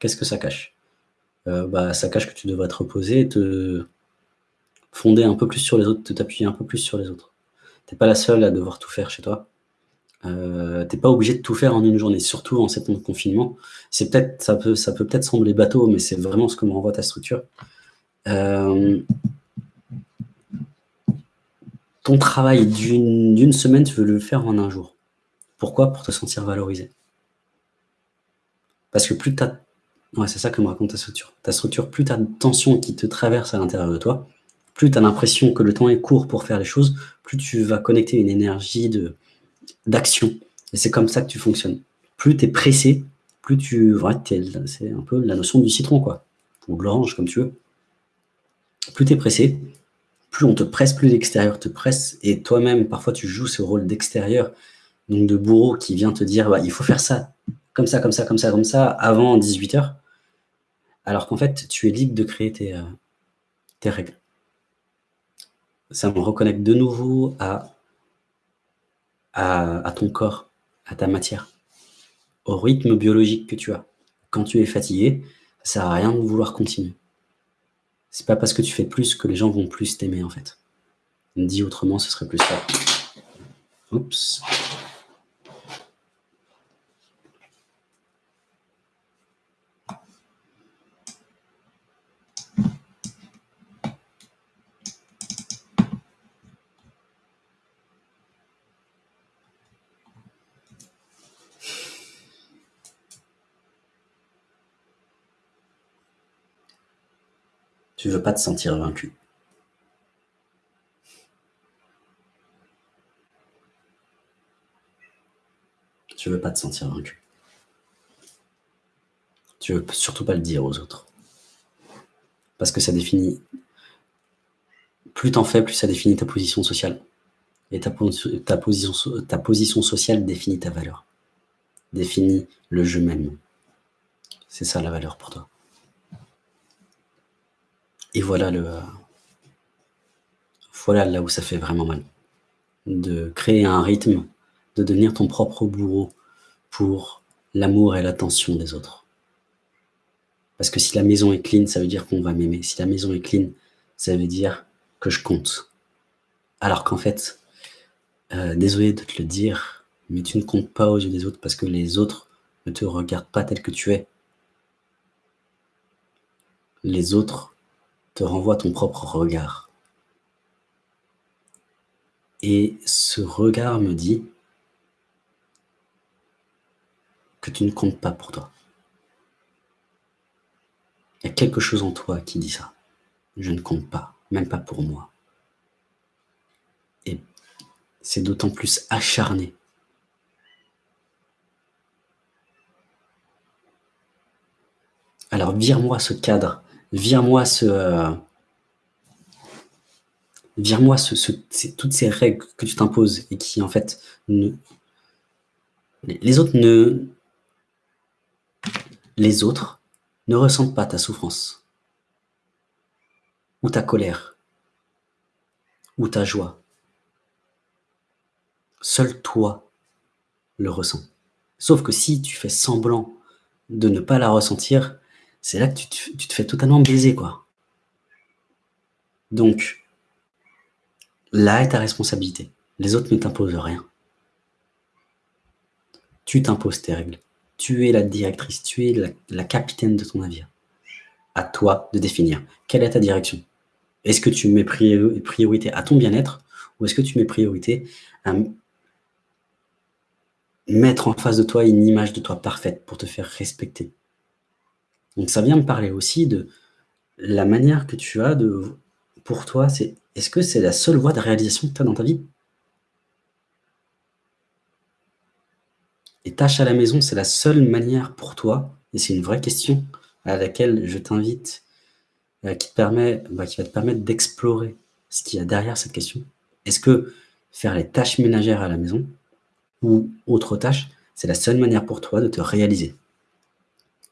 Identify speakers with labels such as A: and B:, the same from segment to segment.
A: Qu'est-ce que ça cache? Euh, bah, Ça cache que tu devrais te reposer, te fonder un peu plus sur les autres, te t'appuyer un peu plus sur les autres. Tu n'es pas la seule à devoir tout faire chez toi. Euh, tu n'es pas obligé de tout faire en une journée, surtout en cette confinement. C'est peut-être, ça peut, ça peut peut-être sembler bateau, mais c'est vraiment ce que me renvoie ta structure. Euh, ton travail d'une semaine, tu veux le faire en un jour. Pourquoi? Pour te sentir valorisé. Parce que plus tu as... Ouais, c'est ça que me raconte ta structure. Ta structure, plus tu as de tension qui te traverse à l'intérieur de toi, plus tu as l'impression que le temps est court pour faire les choses, plus tu vas connecter une énergie d'action. Et c'est comme ça que tu fonctionnes. Plus tu es pressé, plus tu... C'est un peu la notion du citron, quoi. Ou de l'orange, comme tu veux. Plus tu es pressé, plus on te presse, plus l'extérieur te presse, et toi-même, parfois, tu joues ce rôle d'extérieur, donc de bourreau qui vient te dire bah, il faut faire ça, comme ça, comme ça, comme ça, comme ça, avant 18h, alors qu'en fait, tu es libre de créer tes, euh, règles. Ça me reconnecte de nouveau à, ton corps, à ta matière, au rythme biologique que tu as. Quand tu es fatigué, ça sert à rien de vouloir continuer. C'est pas parce que tu fais plus que les gens vont plus t'aimer, en fait. Dit autrement, ce serait plus ça. Oups. Tu veux pas te sentir vaincu. Tu veux pas te sentir vaincu. Tu veux surtout pas le dire aux autres. Parce que ça définit... Plus t'en fais, plus ça définit ta position sociale. Et ta, position, sociale définit ta valeur. Définit le je même. C'est ça la valeur pour toi. Et voilà, le, voilà là où ça fait vraiment mal. De créer un rythme, de devenir ton propre bourreau pour l'amour et l'attention des autres. Parce que si la maison est clean, ça veut dire qu'on va m'aimer. Si la maison est clean, ça veut dire que je compte. Alors qu'en fait, euh, désolé de te le dire, mais tu ne comptes pas aux yeux des autres parce que les autres ne te regardent pas tel que tu es. Les autres te renvoie ton propre regard. Et ce regard me dit que tu ne comptes pas pour toi. Il y a quelque chose en toi qui dit ça. Je ne compte pas, même pas pour moi. Et c'est d'autant plus acharné. Alors vire-moi ce cadre vire-moi ce, euh, vire-moi ce, toutes ces règles que tu t'imposes et qui, en fait, ne, les autres ne, les autres ne ressentent pas ta souffrance ou ta colère ou ta joie. Seul toi le ressens. Sauf que si tu fais semblant de ne pas la ressentir, c'est là que tu te, fais totalement baiser, quoi. Donc, là est ta responsabilité. Les autres ne t'imposent rien. Tu t'imposes tes règles. Tu es la directrice, tu es la, capitaine de ton navire. À toi de définir. Quelle est ta direction? Est-ce que tu mets priorité à ton bien-être ou est-ce que tu mets priorité à mettre en face de toi une image de toi parfaite pour te faire respecter? Donc ça vient me parler aussi de la manière que tu as de, pour toi, c'est est-ce que c'est la seule voie de réalisation que tu as dans ta vie? Et tâche à la maison, c'est la seule manière pour toi, et c'est une vraie question à laquelle je t'invite, euh, qui, permet, bah, qui va te permettre d'explorer ce qu'il y a derrière cette question. Est-ce que faire les tâches ménagères à la maison ou autre tâches, c'est la seule manière pour toi de te réaliser?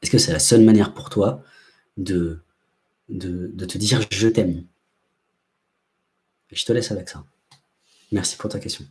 A: Est-ce que c'est la seule manière pour toi de, de, te dire « je t'aime » Je te laisse avec ça. Merci pour ta question.